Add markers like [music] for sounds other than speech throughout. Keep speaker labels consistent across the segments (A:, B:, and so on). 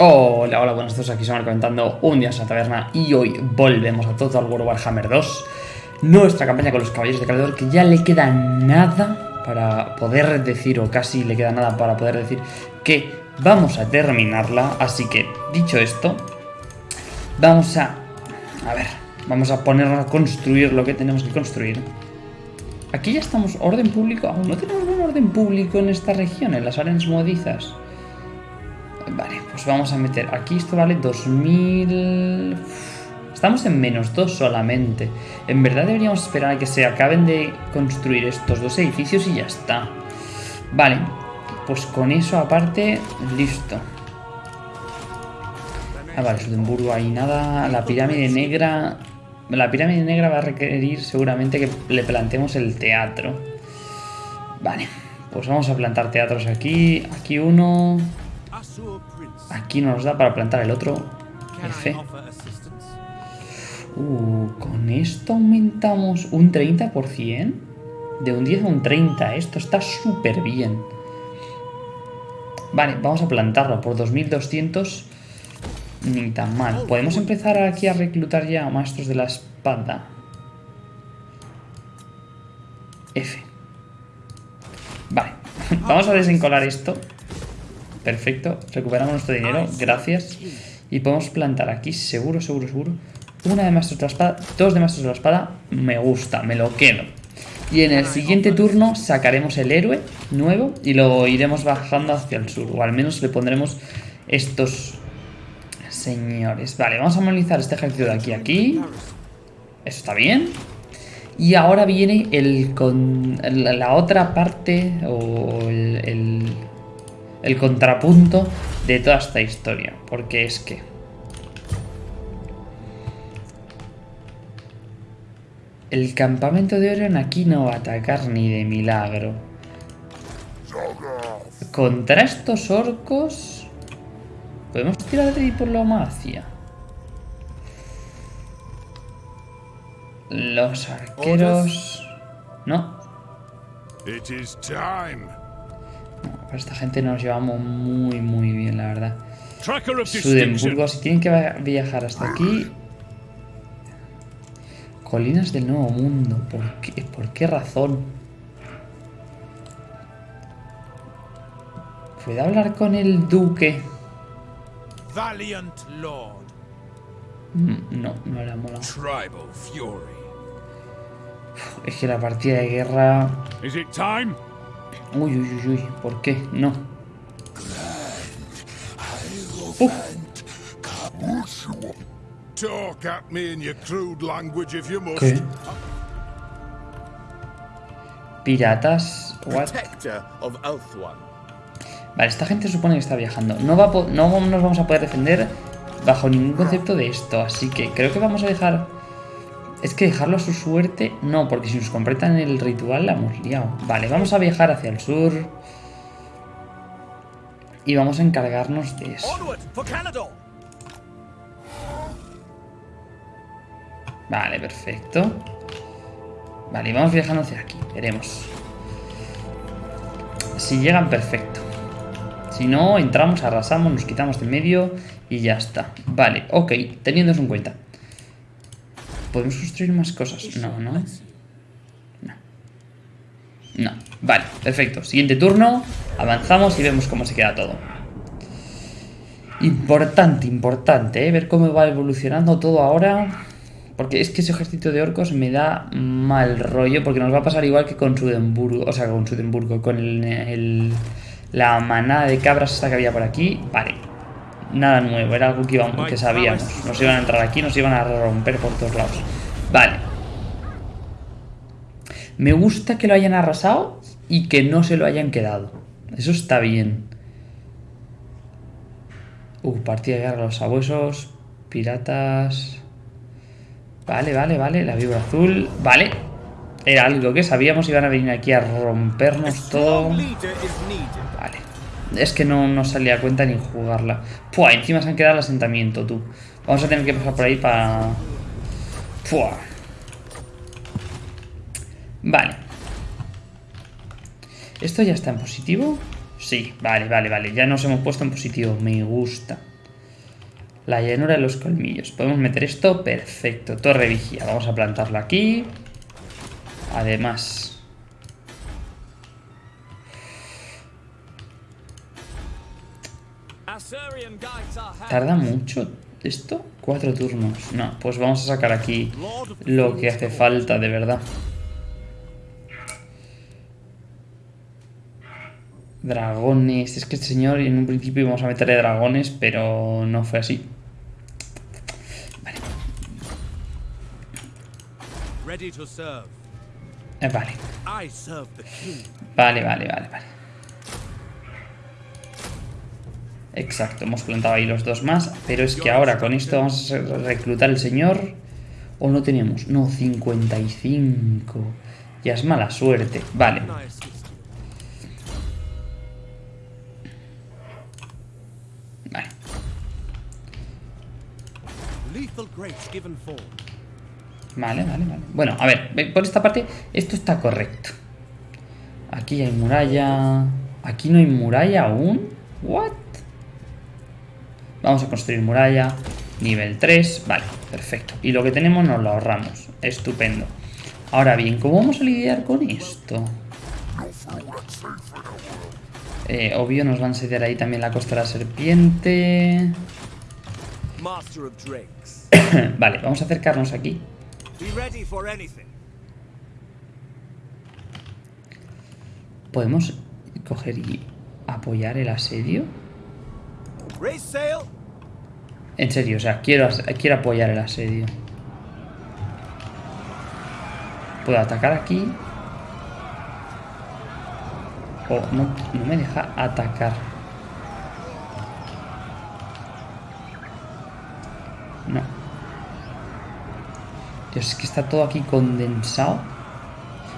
A: Hola, hola, buenas tardes, aquí estamos comentando un día en la taberna y hoy volvemos a Total War Warhammer 2 Nuestra campaña con los caballeros de Caledor que ya le queda nada para poder decir, o casi le queda nada para poder decir que vamos a terminarla. Así que, dicho esto, vamos a... a ver, vamos a ponernos a construir lo que tenemos que construir. Aquí ya estamos, orden público, aún no tenemos un orden público en esta región, en las arenas modizas Vale, pues vamos a meter aquí, esto vale 2000... Estamos en menos 2 solamente. En verdad deberíamos esperar a que se acaben de construir estos dos edificios y ya está. Vale, pues con eso aparte, listo. Ah, vale, Sudemburgo ahí nada. La pirámide negra... La pirámide negra va a requerir seguramente que le plantemos el teatro. Vale, pues vamos a plantar teatros aquí. Aquí uno... Aquí no nos da para plantar el otro. F. Uh, con esto aumentamos un 30%. De un 10 a un 30. Esto está súper bien. Vale, vamos a plantarlo por 2200. Ni tan mal. Podemos empezar aquí a reclutar ya a maestros de la espada. F. Vale, [laughs] vamos a desencolar esto. Perfecto, recuperamos nuestro dinero, gracias. Y podemos plantar aquí, seguro, seguro, seguro. Una de maestros de la espada, dos de maestros de la espada, me gusta, me lo quedo. Y en el siguiente turno sacaremos el héroe nuevo y lo iremos bajando hacia el sur. O al menos le pondremos estos señores. Vale, vamos a movilizar este ejército de aquí a aquí. Eso está bien. Y ahora viene el con, la otra parte o el el contrapunto de toda esta historia. Porque es que... El campamento de Orion aquí no va a atacar ni de milagro. Contra estos orcos... Podemos tirar de diplomacia. Los arqueros... No. It is time. Para esta gente nos llevamos muy, muy bien, la verdad. Sudemburgo, si tienen que viajar hasta aquí... Colinas del Nuevo Mundo. ¿Por qué, ¿Por qué razón? ¿Puedo hablar con el duque? Mm, no, no era mola. Es que la partida de guerra... Uy, uy, uy, uy, ¿por qué? No. Uf. ¿Qué? Piratas. What? Vale, esta gente supone que está viajando. No, va no nos vamos a poder defender bajo ningún concepto de esto. Así que creo que vamos a dejar es que dejarlo a su suerte, no, porque si nos completan el ritual la hemos liado. Vale, vamos a viajar hacia el sur. Y vamos a encargarnos de eso. Vale, perfecto. Vale, vamos viajando hacia aquí, veremos. Si llegan, perfecto. Si no, entramos, arrasamos, nos quitamos de medio y ya está. Vale, ok, teniendo eso en cuenta. ¿Podemos construir más cosas? No, no. No. No. Vale, perfecto. Siguiente turno. Avanzamos y vemos cómo se queda todo. Importante, importante, ¿eh? Ver cómo va evolucionando todo ahora. Porque es que ese ejército de orcos me da mal rollo. Porque nos va a pasar igual que con Sudenburgo. O sea, con Sudenburgo. Con el, la manada de cabras esta que había por aquí. Vale nada nuevo, era algo que, que sabíamos. Nos iban a entrar aquí, nos iban a romper por todos lados. Vale. Me gusta que lo hayan arrasado y que no se lo hayan quedado. Eso está bien. Uh, partida de guerra a los sabuesos, piratas... Vale, vale, vale, la vibra azul... Vale, era algo que sabíamos, iban a venir aquí a rompernos todo... Vale. Es que no nos salía a cuenta ni jugarla. Pua, encima se han quedado el asentamiento, tú. Vamos a tener que pasar por ahí para... Pua. Vale. ¿Esto ya está en positivo? Sí, vale, vale, vale. Ya nos hemos puesto en positivo. Me gusta. La llanura de los colmillos. Podemos meter esto, perfecto. Torre vigía, vamos a plantarlo aquí. Además... ¿Tarda mucho esto? Cuatro turnos. No, pues vamos a sacar aquí lo que hace falta, de verdad. Dragones. Es que este señor en un principio íbamos a meterle dragones, pero no fue así. Vale. Vale. Vale, vale, vale, vale. Exacto, hemos plantado ahí los dos más. Pero es que ahora con esto vamos a reclutar el señor. ¿O no tenemos? No, 55. Ya es mala suerte. Vale. Vale, vale, vale. Bueno, a ver, por esta parte, esto está correcto. Aquí hay muralla. Aquí no hay muralla aún. ¿What? Vamos a construir muralla. Nivel 3. Vale, perfecto. Y lo que tenemos nos lo ahorramos. Estupendo. Ahora bien, ¿cómo vamos a lidiar con esto? Eh, obvio, nos van a sediar ahí también la costa de la serpiente. [coughs] vale, vamos a acercarnos aquí. ¿Podemos coger y apoyar el asedio? En serio, o sea, quiero, quiero apoyar el asedio. Puedo atacar aquí. O no, no me deja atacar. No. Dios, es que está todo aquí condensado.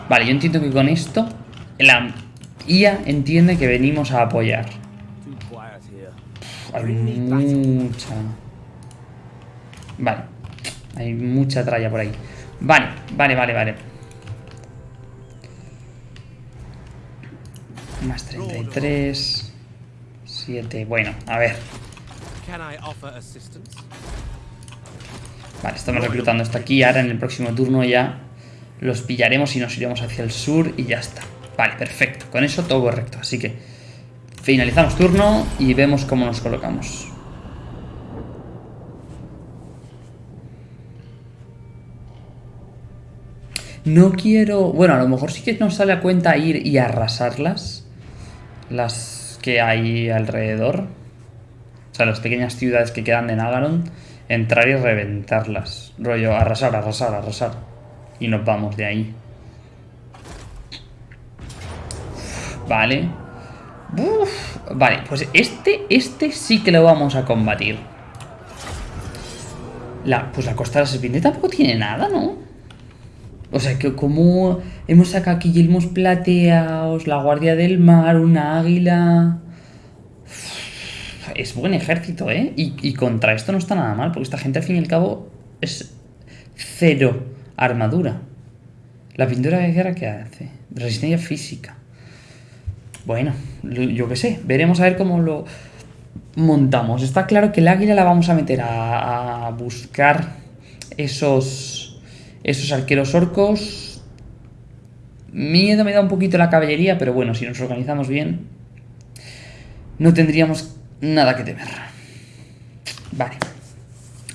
A: Vale, yo entiendo que con esto la IA entiende que venimos a apoyar. hay mucha... Vale. Hay mucha tralla por ahí. Vale, vale, vale, vale. Más 33. 7. Bueno, a ver. Vale, estamos reclutando hasta aquí. Ahora en el próximo turno ya los pillaremos y nos iremos hacia el sur y ya está. Vale, perfecto. Con eso todo correcto. Así que finalizamos turno y vemos cómo nos colocamos. No quiero... Bueno, a lo mejor sí que nos sale a cuenta ir y arrasarlas. Las que hay alrededor. O sea, las pequeñas ciudades que quedan de Nagaron entrar y reventarlas. Rollo, arrasar, arrasar, arrasar. Y nos vamos de ahí. Vale. Vale, pues este, este sí que lo vamos a combatir. La, pues la costa de la serpiente tampoco tiene nada, ¿no? O sea, que como hemos sacado aquí yelmos plateados, la guardia del mar, una águila es buen ejército, ¿eh? Y, contra esto no está nada mal, porque esta gente al fin y al cabo es cero armadura. La pintura de guerra, ¿qué hace? Resistencia física. Bueno, yo qué sé, veremos a ver cómo lo montamos. Está claro que el águila la vamos a meter a, buscar esos, esos arqueros orcos. Miedo me da un poquito la caballería, pero bueno, si nos organizamos bien, no tendríamos nada que temer. Vale.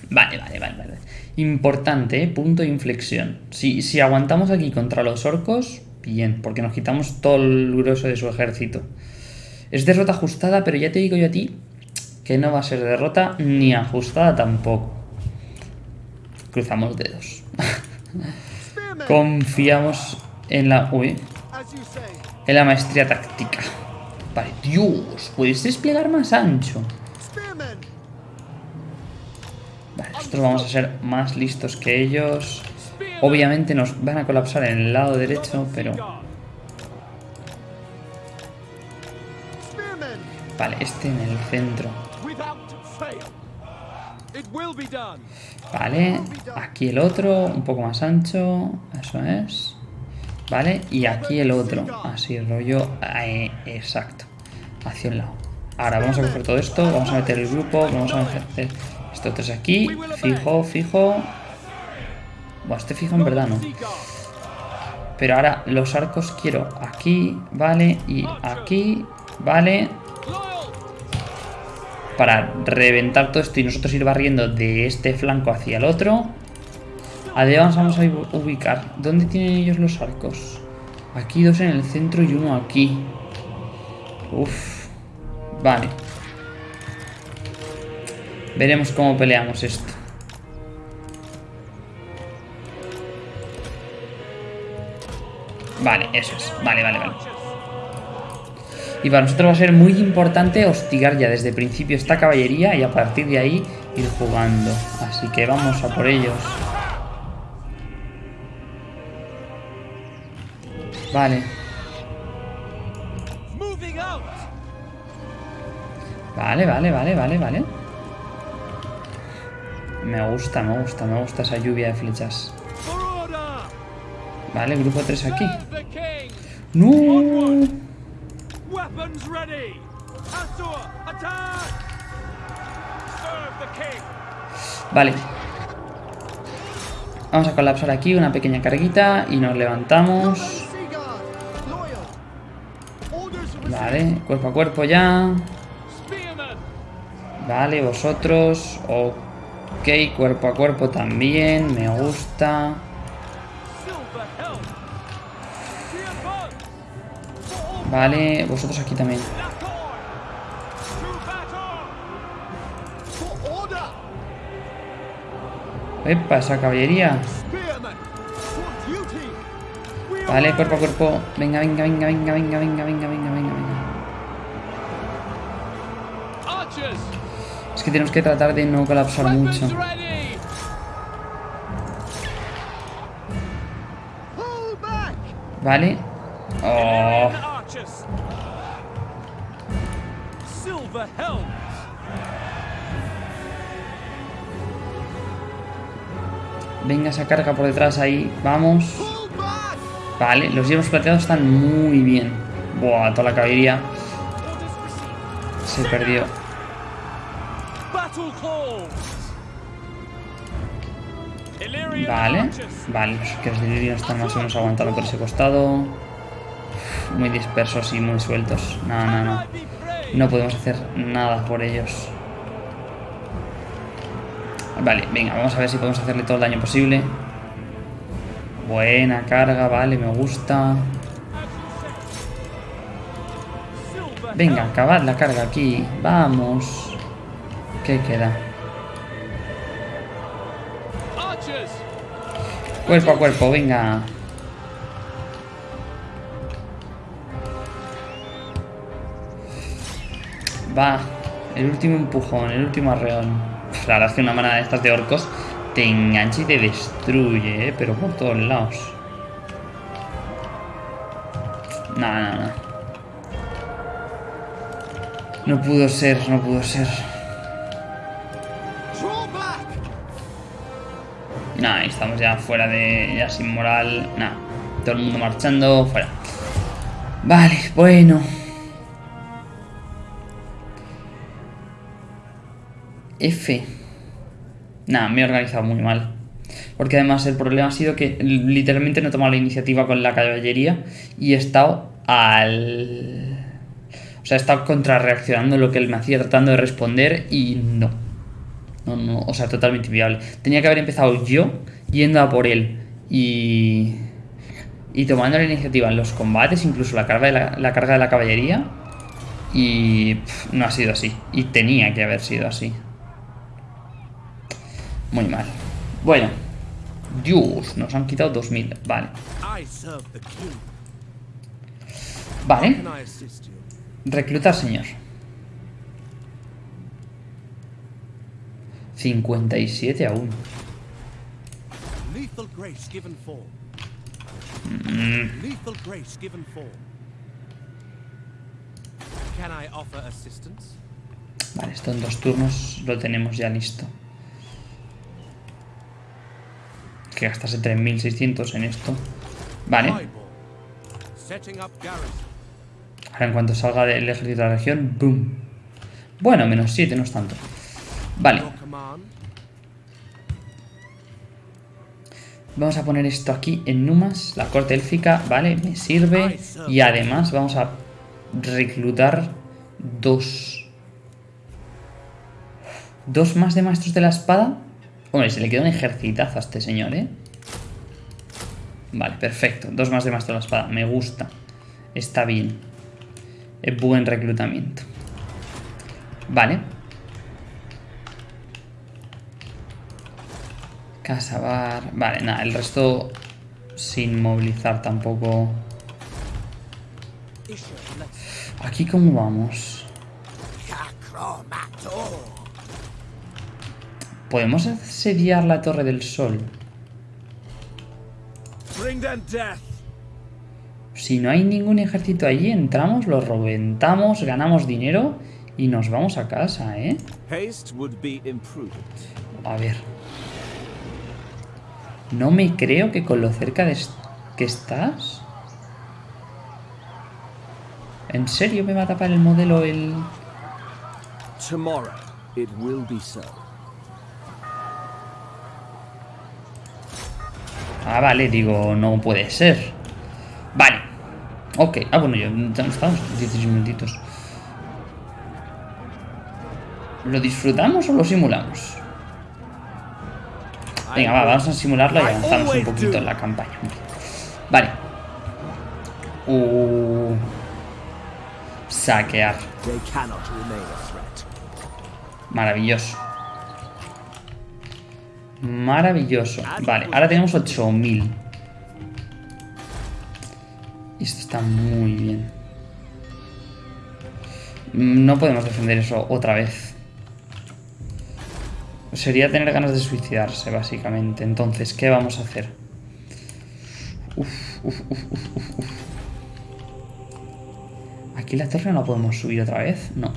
A: Vale, vale, vale, vale. Importante, ¿eh? punto de inflexión. Si, si aguantamos aquí contra los orcos, bien, porque nos quitamos todo el grueso de su ejército. Es derrota ajustada, pero ya te digo yo a ti que no va a ser derrota ni ajustada tampoco. Cruzamos dedos. Confiamos en la... En la maestría táctica. Vale, Dios, puedes desplegar más ancho. Vale, nosotros vamos a ser más listos que ellos. Obviamente nos van a colapsar en el lado derecho, pero... Vale, este en el centro. Vale, aquí el otro, un poco más ancho, eso es. ¿Vale? Y aquí el otro, así rollo, eh, exacto, hacia un lado. Ahora vamos a coger todo esto, vamos a meter el grupo, vamos a meter Estos tres aquí. Fijo, fijo. Bueno, este fijo en verdad no. Pero ahora los arcos quiero aquí, vale, y aquí, vale. Para reventar todo esto y nosotros ir barriendo de este flanco hacia el otro. Además vamos a ubicar. ¿Dónde tienen ellos los arcos? Aquí dos en el centro y uno aquí. Uf. Vale. Veremos cómo peleamos esto. Vale, eso es. Vale, vale, vale. Y para nosotros va a ser muy importante hostigar ya desde el principio esta caballería y a partir de ahí ir jugando. Así que vamos a por ellos. Vale. Vale, vale, vale, vale, vale. Me gusta, me gusta, me gusta esa lluvia de flechas. Vale, grupo 3 aquí. ¡No! Vale. Vamos a colapsar aquí una pequeña carguita y nos levantamos. Vale, cuerpo a cuerpo ya. Vale, vosotros. Ok, cuerpo a cuerpo también. Me gusta. Vale, vosotros aquí también. Epa, esa caballería. Vale, cuerpo a cuerpo. Venga, venga, venga, venga, venga, venga, venga, venga, venga, venga. Es que tenemos que tratar de no colapsar mucho. Vale. Venga esa carga por detrás ahí. Vamos. Vale, los hierros plateados están muy bien. Buah, toda la caballería. Se perdió. Vale, vale, los que de están más o menos aguantando por ese costado. Muy dispersos y muy sueltos. No, no, no. No podemos hacer nada por ellos. Vale, venga, vamos a ver si podemos hacerle todo el daño posible. Buena carga, vale, me gusta. Venga, acabad la carga aquí. Vamos. ¿Qué queda? Cuerpo a cuerpo, venga. Va. El último empujón, el último arreón. La verdad es que una manada de estas de orcos te engancha y te destruye, ¿eh? pero por todos lados. No, no, no. No pudo ser, no pudo ser. Nah, estamos ya fuera de... ya sin moral. Nah, todo el mundo marchando, fuera. Vale, bueno. F. Nada, me he organizado muy mal. Porque además el problema ha sido que literalmente no he tomado la iniciativa con la caballería y he estado al... O sea, he estado contrarreaccionando lo que él me hacía, tratando de responder y no. No, no, o sea, totalmente inviable. Tenía que haber empezado yo yendo a por él y... Y tomando la iniciativa en los combates, incluso la carga de la, la carga de la caballería. Y no ha sido así. Y tenía que haber sido así. Muy mal. Bueno. Dios, nos han quitado 2000. Vale. Vale. Reclutar, señor. 57 aún. Mm. Vale, esto en dos turnos lo tenemos ya listo. Que gastase 3.600 en esto. Vale. Ahora en cuanto salga del ejército de la región, ¡boom! Bueno, menos 7, no es tanto. Vale. Vamos a poner esto aquí en Numas, la corte élfica, vale, me sirve. Y además vamos a reclutar dos... Dos más de maestros de la espada. Hombre, se le queda un ejercitazo a este señor, ¿eh? Vale, perfecto. Dos más de maestros de la espada, me gusta. Está bien. Buen reclutamiento. Vale. Casabar. Vale, nada, el resto sin movilizar tampoco. Aquí cómo vamos. ¿Podemos asediar la Torre del Sol? Si no hay ningún ejército allí, entramos, lo reventamos, ganamos dinero y nos vamos a casa, ¿eh? A ver. No me creo que con lo cerca de est- que estás. ¿En serio me va a tapar el modelo el...?
B: Tomorrow it will be so.
A: Ah, vale, digo, no puede ser. Vale. Ok. Ah, bueno, ya estamos. 16 minutitos. ¿Lo disfrutamos o lo simulamos? Venga, va, vamos a simularlo y avanzamos un poquito en la campaña. Vale. Uh, saquear. Maravilloso. Maravilloso. Vale, ahora tenemos 8000. Esto está muy bien. No podemos defender eso otra vez. Sería tener ganas de suicidarse, básicamente. Entonces, ¿qué vamos a hacer? ¿Aquí la torre no la podemos subir otra vez? No.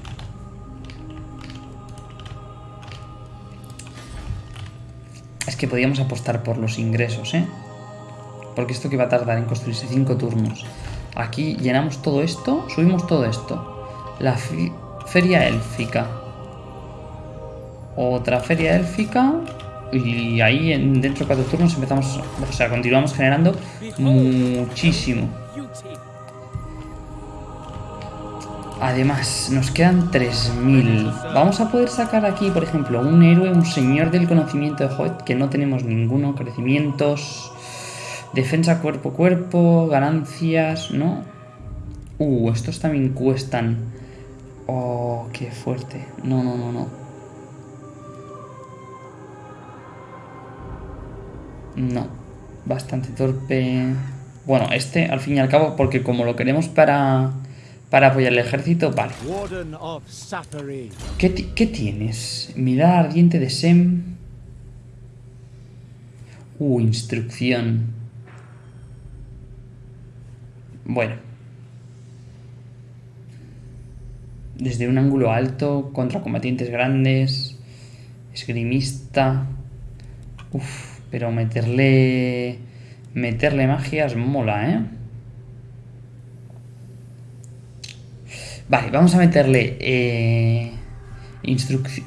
A: Que podíamos apostar por los ingresos, ¿eh? Porque esto que va a tardar en construirse 5 turnos. Aquí llenamos todo esto, subimos todo esto. La feria élfica. Otra feria élfica. Y ahí en, dentro de 4 turnos empezamos, o sea, continuamos generando muchísimo. Además, nos quedan 3000. Vamos a poder sacar aquí, por ejemplo, un héroe, un señor del conocimiento de Hoyt, que no tenemos ninguno. Crecimientos, defensa cuerpo a cuerpo, ganancias, ¿no? Uh, estos también cuestan. Oh, qué fuerte. No, no, no, no. No, bastante torpe. Bueno, este al fin y al cabo, porque como lo queremos para, para apoyar el ejército, vale. ¿Qué, qué tienes? Mirada ardiente de Sem. Uh, instrucción. Bueno. Desde un ángulo alto, contra combatientes grandes. Esgrimista. Uf, pero meterle. Meterle magias mola, ¿eh? Vale, vamos a meterle. Eh, instrucción.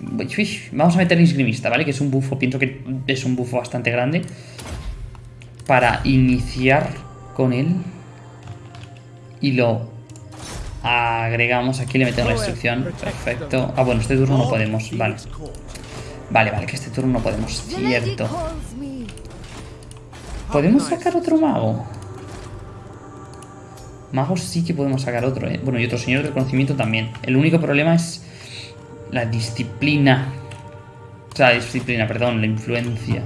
A: Vamos a meterle insgrimista, ¿vale? Que es un bufo, pienso que es un bufo bastante grande. Para iniciar con él. Y lo agregamos aquí, le metemos la instrucción. Perfecto. Ah, bueno, este turno no podemos. Vale. Vale, vale, que este turno no podemos. Cierto. ¿Podemos sacar otro mago? Magos sí que podemos sacar otro, ¿eh? Bueno, y otro señor del conocimiento también. El único problema es la disciplina. O sea, la disciplina, perdón, la influencia.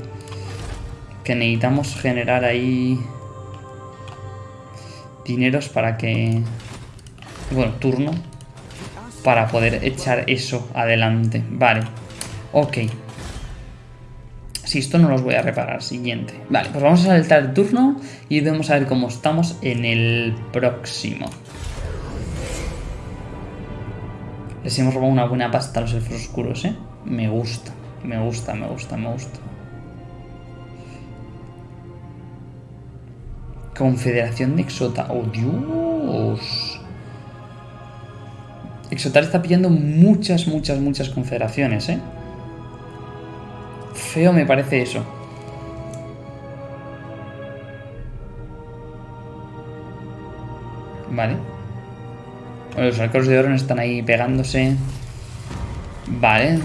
A: Que necesitamos generar ahí... Dineros para que... Bueno, turno. Para poder echar eso adelante. Vale. Ok. Si esto no los voy a reparar. Siguiente. Vale, pues vamos a saltar el turno y vamos a ver cómo estamos en el próximo. Les hemos robado una buena pasta a los elfos oscuros, ¿eh? Me gusta, me gusta, me gusta, me gusta. Confederación de Exota. ¡Oh, Dios! Exotar está pillando muchas, muchas, muchas confederaciones, ¿eh? Feo me parece eso. Vale. Los arcos de oro no están ahí pegándose. Vale.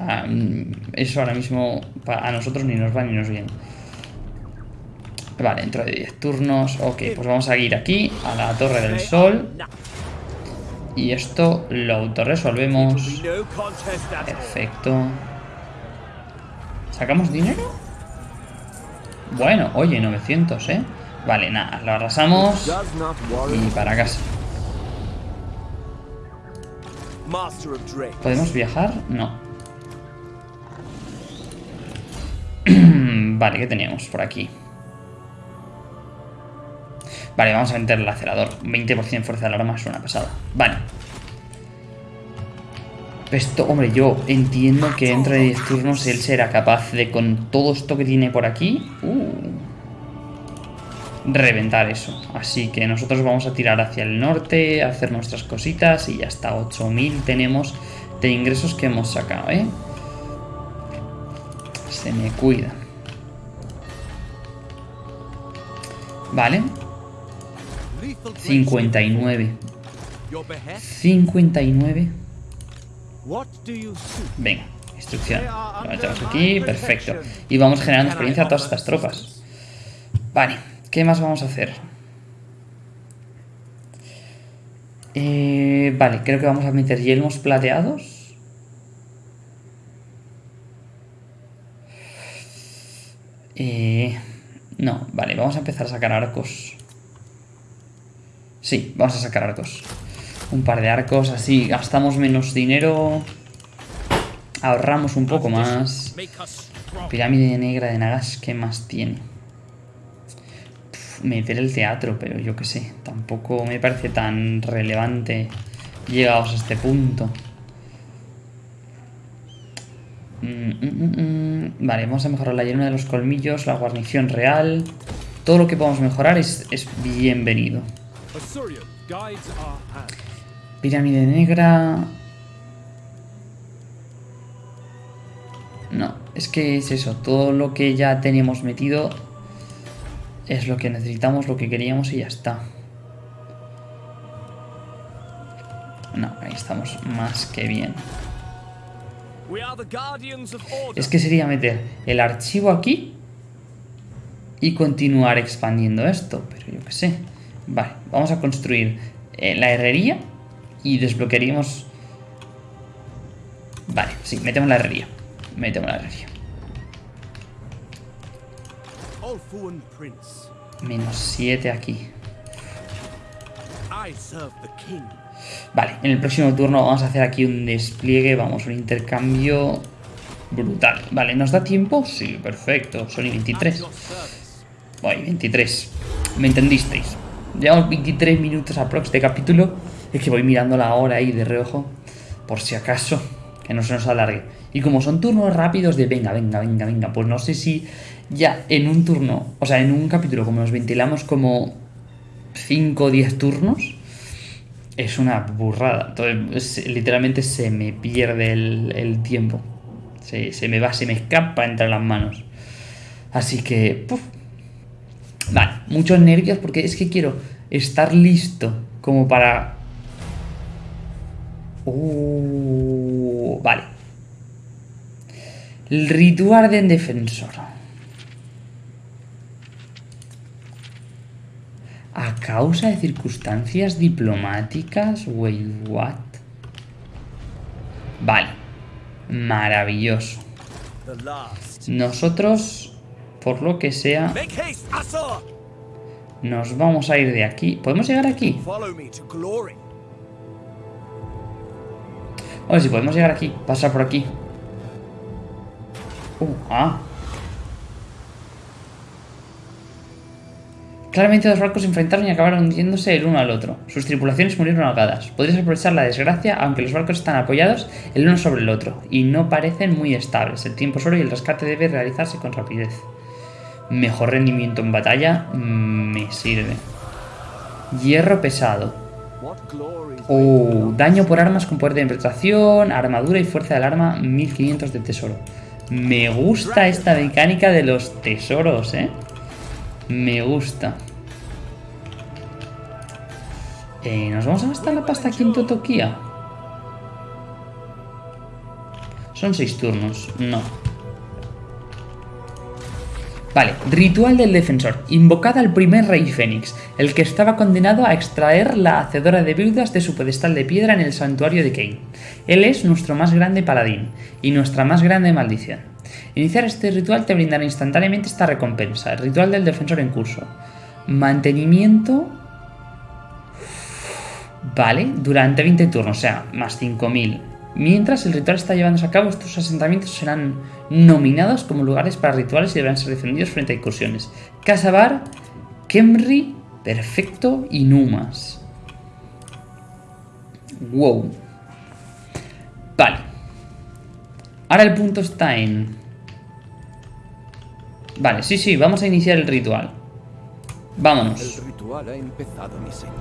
A: Ah, mm, eso ahora mismo a nosotros ni nos va ni nos viene. Vale, dentro de 10 turnos. Ok, pues vamos a ir aquí, a la Torre del Sol. Y esto lo autorresolvemos. Perfecto. ¿Sacamos dinero? Bueno, oye, 900, ¿eh? Vale, nada, lo arrasamos y para casa. ¿Podemos viajar? No. [clears throat] vale, ¿qué teníamos por aquí? Vale, vamos a meter el acelerador. 20% fuerza del arma es una pasada. Vale. Esto, hombre, yo entiendo que dentro de 10 turnos él será capaz de, con todo esto que tiene por aquí, uh, reventar eso. Así que nosotros vamos a tirar hacia el norte, a hacer nuestras cositas y hasta 8000 tenemos de ingresos que hemos sacado, ¿eh? Se me cuida. Vale,
B: Lethal Drake.
A: 59.
B: Your behest?
A: 59. Venga, instrucción. Lo metemos aquí, perfecto. Y vamos generando experiencia a todas estas tropas. Vale, ¿qué más vamos a hacer? Eh, vale, creo que vamos a meter yelmos plateados. Eh, no, vale, vamos a empezar a sacar arcos. Sí, vamos a sacar arcos. Un par de arcos, así gastamos menos dinero. Ahorramos un poco más. Pirámide negra de Nagash, ¿qué más tiene? Meter el teatro, pero yo qué sé, tampoco me parece tan relevante llegados a este punto. Mm, mm, mm. Vale, vamos a mejorar la llenura de los colmillos, la guarnición real. Todo lo que podamos mejorar es bienvenido. Pirámide negra. No, es que es eso. Todo lo que ya teníamos metido es lo que necesitamos, lo que queríamos y ya está. No, ahí estamos más que bien. Es que sería meter el archivo aquí y continuar expandiendo esto, pero yo qué sé. Vale, vamos a construir eh, la herrería y desbloquearíamos... Vale, sí, metemos la herrería. Metemos la herrería. Menos 7 aquí. Vale, en el próximo turno vamos a hacer aquí un despliegue, vamos, un intercambio brutal. Vale, ¿nos da tiempo? Sí, perfecto. Son y 23.
B: At your service.
A: Voy, 23. ¿Me entendisteis? Llevamos 23 minutos aprox de capítulo. Es que voy mirando la hora ahí de reojo. Por si acaso. Que no se nos alargue. Y como son turnos rápidos de venga, venga, venga, venga. Pues no sé si ya en un turno. O sea, en un capítulo como nos ventilamos como 5 o 10 turnos. Es una burrada. Entonces, es- literalmente se me pierde el, el tiempo. Se, se me va, se me escapa entre las manos. Así que, puf, Vale, muchos nervios porque es que quiero estar listo como para... Uh, vale. El ritual de defensor. A causa de circunstancias diplomáticas, wait, what? Vale. Maravilloso. Nosotros, por lo que sea! Nos vamos a ir de aquí. ¿Podemos llegar aquí? Oye, si podemos llegar aquí. Pasar por aquí. Uh, ah. Claramente dos barcos se enfrentaron y acabaron hundiéndose el uno al otro. Sus tripulaciones murieron ahogadas. Podrías aprovechar la desgracia, aunque los barcos están apoyados el uno sobre el otro, y no parecen muy estables. El tiempo es oro y el rescate debe realizarse con rapidez. Mejor rendimiento en batalla mm, me sirve. Hierro pesado. Oh, daño por armas con poder de penetración, armadura y fuerza del arma, 1500 de tesoro. Me gusta esta mecánica de los tesoros, ¿eh? Me gusta. Eh, ¿Nos vamos a gastar la pasta aquí en Totokia? Son seis turnos. No. Vale, ritual del defensor. Invocad al primer rey Fénix, el que estaba condenado a extraer la hacedora de viudas de su pedestal de piedra en el santuario de Cain. Él es nuestro más grande paladín y nuestra más grande maldición. Iniciar este ritual te brindará instantáneamente esta recompensa, el ritual del defensor en curso. Mantenimiento... Vale, durante 20 turnos, o sea, más 5000. Mientras el ritual está llevándose a cabo, estos asentamientos serán nominados como lugares para rituales y deberán ser defendidos frente a incursiones. Casabar, Kemri, Perfecto y Numas. Wow. Vale. Ahora el punto está en... Vale, sí, sí, vamos a iniciar el ritual. Vámonos.
C: El ritual ha empezado, mi señor.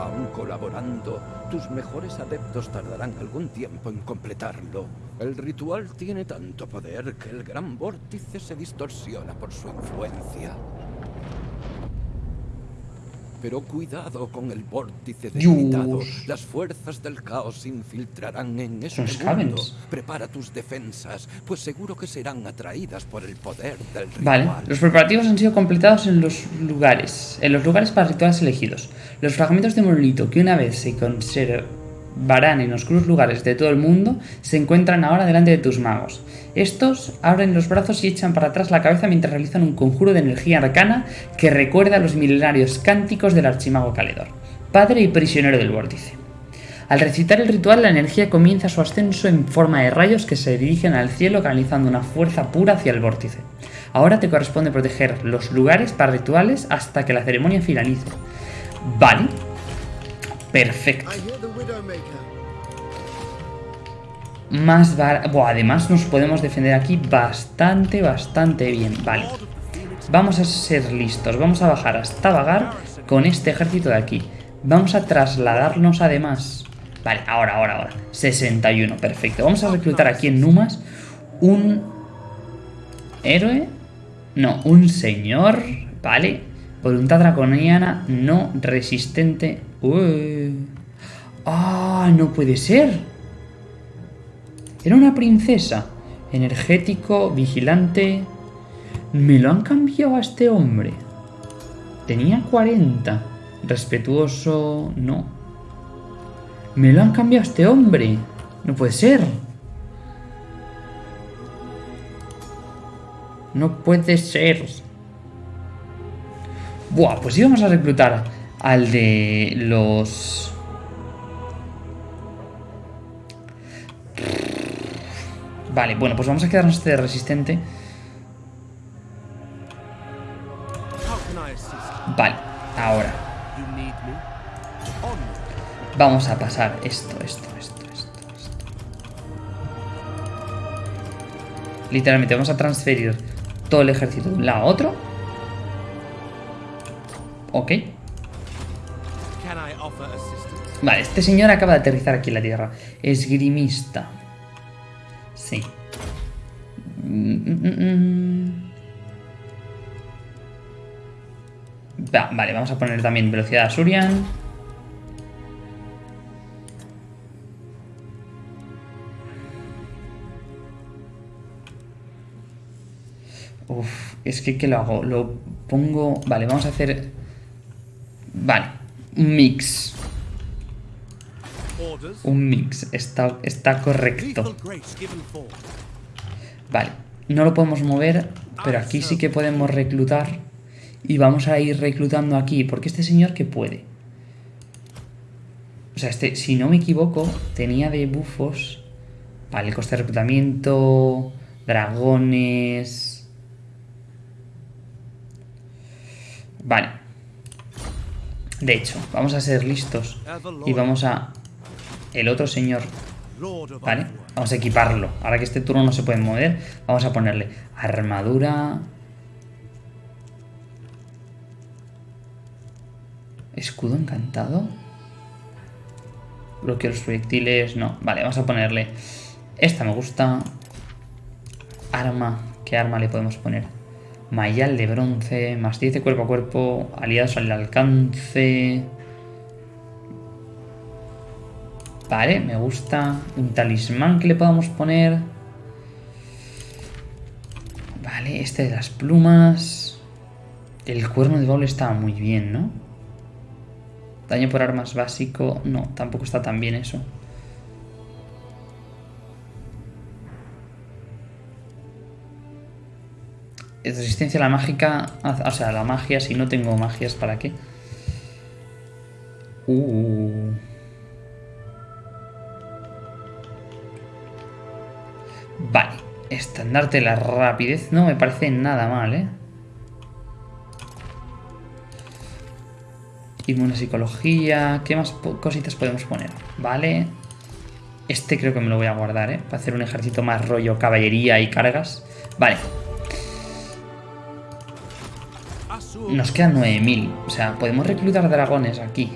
C: Aún colaborando, tus mejores adeptos tardarán algún tiempo en completarlo. El ritual tiene tanto poder que el gran vórtice se distorsiona por su influencia. Pero cuidado con el vórtice debilitado.
A: Dios.
C: Las fuerzas del caos se infiltrarán en este mundo. Prepara tus defensas, pues seguro que serán atraídas por el poder del ritual.
A: Vale, los preparativos han sido completados en los lugares, en los lugares para rituales elegidos. Los fragmentos de monolito que una vez se conservarán en oscuros lugares de todo el mundo se encuentran ahora delante de tus magos. Estos abren los brazos y echan para atrás la cabeza mientras realizan un conjuro de energía arcana que recuerda a los milenarios cánticos del archimago Caledor, padre y prisionero del vórtice. Al recitar el ritual, la energía comienza su ascenso en forma de rayos que se dirigen al cielo canalizando una fuerza pura hacia el vórtice. Ahora te corresponde proteger los lugares para rituales hasta que la ceremonia finalice. Vale. Perfecto. Más bar... Buah, además nos podemos defender aquí bastante, bastante bien. Vale. Vamos a ser listos. Vamos a bajar hasta Vagar con este ejército de aquí. Vamos a trasladarnos además... Vale, ahora, ahora, ahora. 61, perfecto. Vamos a reclutar aquí en Numas un... ¿Héroe? No, un señor, ¿vale? Voluntad draconiana no resistente. Ué. ¡Ah! no puede ser. Era una princesa. Energético, vigilante. Me lo han cambiado a este hombre. Tenía 40. Respetuoso, no. Me lo han cambiado a este hombre. No puede ser. No puede ser. Buah, pues íbamos a reclutar al de los... Vale, bueno, pues vamos a quedarnos este resistente. Vale, ahora. Vamos a pasar esto, esto, esto, esto, esto. Literalmente vamos a transferir todo el ejército de un lado a otro. Ok. Vale, este señor acaba de aterrizar aquí en la Tierra. Esgrimista. Sí. Va- vale, vamos a poner también velocidad Surian. Uf, es que ¿qué lo hago? Lo pongo... Vale, vamos a hacer... Vale, un mix. Un mix, está, está correcto. Vale, no lo podemos mover, pero aquí sí que podemos reclutar. Y vamos a ir reclutando aquí, porque este señor que puede. O sea, este, si no me equivoco, tenía de bufos. Vale, coste de reclutamiento, dragones. Vale. De hecho, vamos a ser listos y vamos a... El otro señor Vale, vamos a equiparlo. Ahora que este turno no se puede mover, vamos a ponerle armadura. Escudo encantado. Bloqueo los proyectiles. No. Vale, vamos a ponerle. Esta me gusta. Arma. ¿Qué arma le podemos poner? Mayal de bronce. Más 10 de cuerpo a cuerpo. Aliados al alcance. Vale, me gusta. Un talismán que le podamos poner. Vale, este de las plumas. El cuerno de doble está muy bien, ¿no? Daño por armas básico. No, tampoco está tan bien eso. Resistencia a la mágica. O sea, a la magia. Si no tengo magias, ¿para qué? Uh. Vale. Estandarte la rapidez no me parece nada mal, ¿eh? Inmune psicología. ¿Qué más cositas podemos poner? Vale. Este creo que me lo voy a guardar, ¿eh? Para hacer un ejército más rollo caballería y cargas. Vale. Nos quedan 9000. O sea, podemos reclutar dragones aquí.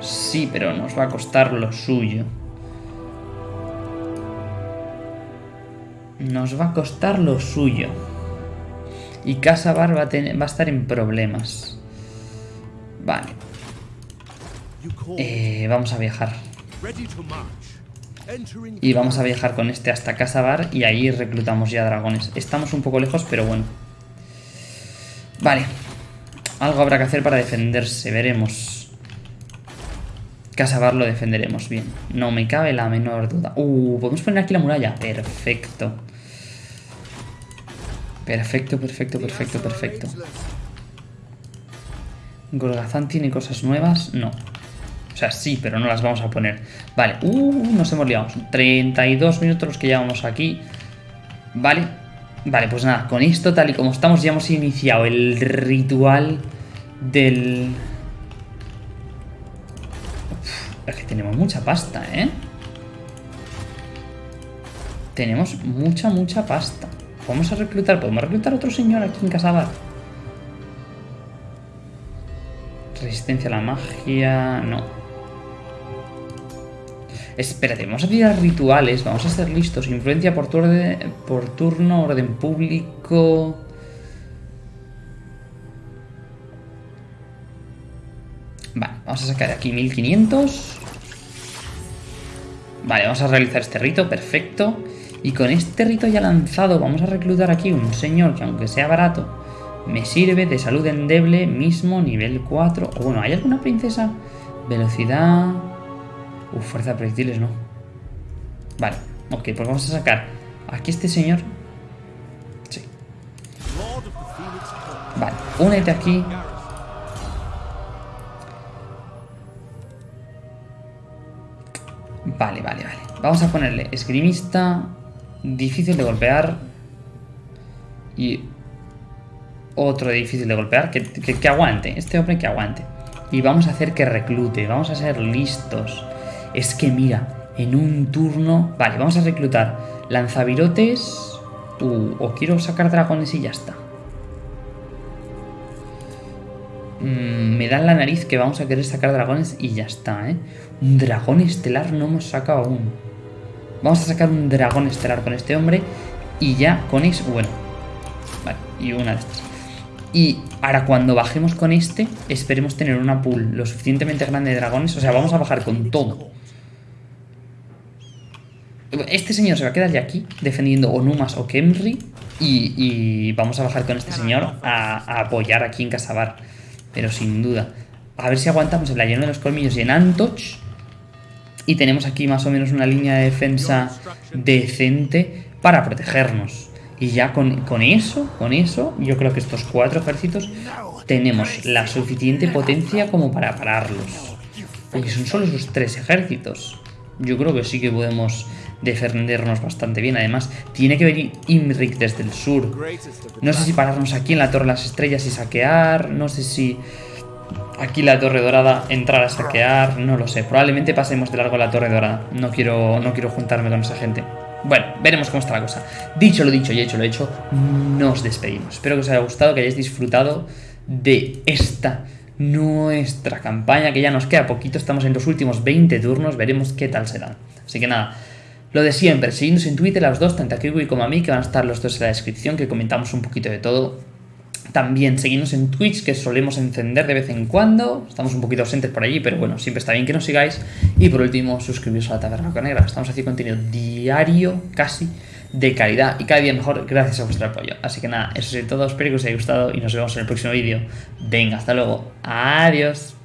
A: Sí, pero nos va a costar lo suyo. Nos va a costar lo suyo. Y Casa Bar va a, va a estar en problemas. Vale. Eh, vamos a viajar. Y vamos a viajar con este hasta Casa Bar y ahí reclutamos ya dragones. Estamos un poco lejos, pero bueno. Vale. Algo habrá que hacer para defenderse, veremos. Casa Bar lo defenderemos bien. No me cabe la menor duda. Uh, podemos poner aquí la muralla. Perfecto. Perfecto, perfecto, perfecto, perfecto. Golgazán tiene cosas nuevas. No. O sea, sí, pero no las vamos a poner. Vale. Uh, nos hemos liado. 32 minutos los que llevamos aquí. Vale. Vale, pues nada. Con esto, tal y como estamos, ya hemos iniciado el ritual del... es que tenemos mucha pasta, ¿eh? Tenemos mucha, mucha pasta. Vamos a reclutar. ¿Podemos reclutar a otro señor aquí en Casabar? Resistencia a la magia... No. Espérate, vamos a tirar rituales. Vamos a ser listos. Influencia por, por turno, orden público... Vale, vamos a sacar aquí 1500. Vale, vamos a realizar este rito, perfecto. Y con este rito ya lanzado vamos a reclutar aquí un señor que aunque sea barato, me sirve de salud endeble, mismo nivel 4. O bueno, ¿hay alguna princesa? Velocidad... Uf, fuerza de proyectiles no. Vale, ok, pues vamos a sacar aquí este señor. Sí. Vale, únete aquí. Vale, vale, vale. Vamos a ponerle esgrimista, difícil de golpear y otro difícil de golpear, que, aguante, este hombre que aguante. Y vamos a hacer que reclute, vamos a ser listos. Es que mira, en un turno... Vale, vamos a reclutar lanzavirotes... Uh, o quiero sacar dragones y ya está. Mm, me dan la nariz que vamos a querer sacar dragones y ya está, ¿eh? Un dragón estelar no hemos sacado aún. Vamos a sacar un dragón estelar con este hombre y ya con eso... Bueno, vale, y una de estas. Y ahora cuando bajemos con este, esperemos tener una pool lo suficientemente grande de dragones. O sea, vamos a bajar con todo. Este señor se va a quedar ya aquí, defendiendo Onumas o Kemri. Y, vamos a bajar con este señor a, apoyar aquí en Casabar. Pero sin duda. A ver si aguantamos el lleno de los colmillos y en Antoch. Y tenemos aquí más o menos una línea de defensa decente para protegernos. Y ya con, eso, con eso, yo creo que estos cuatro ejércitos tenemos la suficiente potencia como para pararlos. Porque son solo esos tres ejércitos. Yo creo que sí que podemos defendernos bastante bien. Además, tiene que venir Imrik desde el sur. No sé si pararnos aquí en la Torre de las Estrellas y saquear. No sé si aquí la Torre Dorada entrar a saquear. No lo sé. Probablemente pasemos de largo la Torre Dorada. No quiero, no quiero juntarme con esa gente. Bueno, veremos cómo está la cosa. Dicho lo dicho y hecho lo hecho, nos despedimos. Espero que os haya gustado, que hayáis disfrutado de esta nuestra campaña, que ya nos queda poquito, estamos en los últimos 20 turnos, veremos qué tal serán. Así que nada, lo de siempre, seguidnos en Twitter a los dos, tanto a Kiwi como a mí, que van a estar los dos en la descripción, que comentamos un poquito de todo. También seguidnos en Twitch, que solemos encender de vez en cuando. Estamos un poquito ausentes por allí, pero bueno, siempre está bien que nos sigáis. Y por último, suscribiros a la Taberna Negra. Estamos haciendo contenido diario, casi, de calidad y cada día mejor gracias a vuestro apoyo. Así que nada, eso es todo. Espero que os haya gustado y nos vemos en el próximo vídeo. Venga, hasta luego. Adiós.